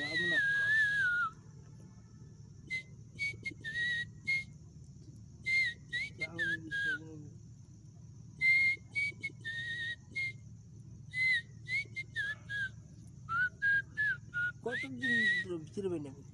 diabo, não Diabo, bicho. Quanto de tiro, Benjamin?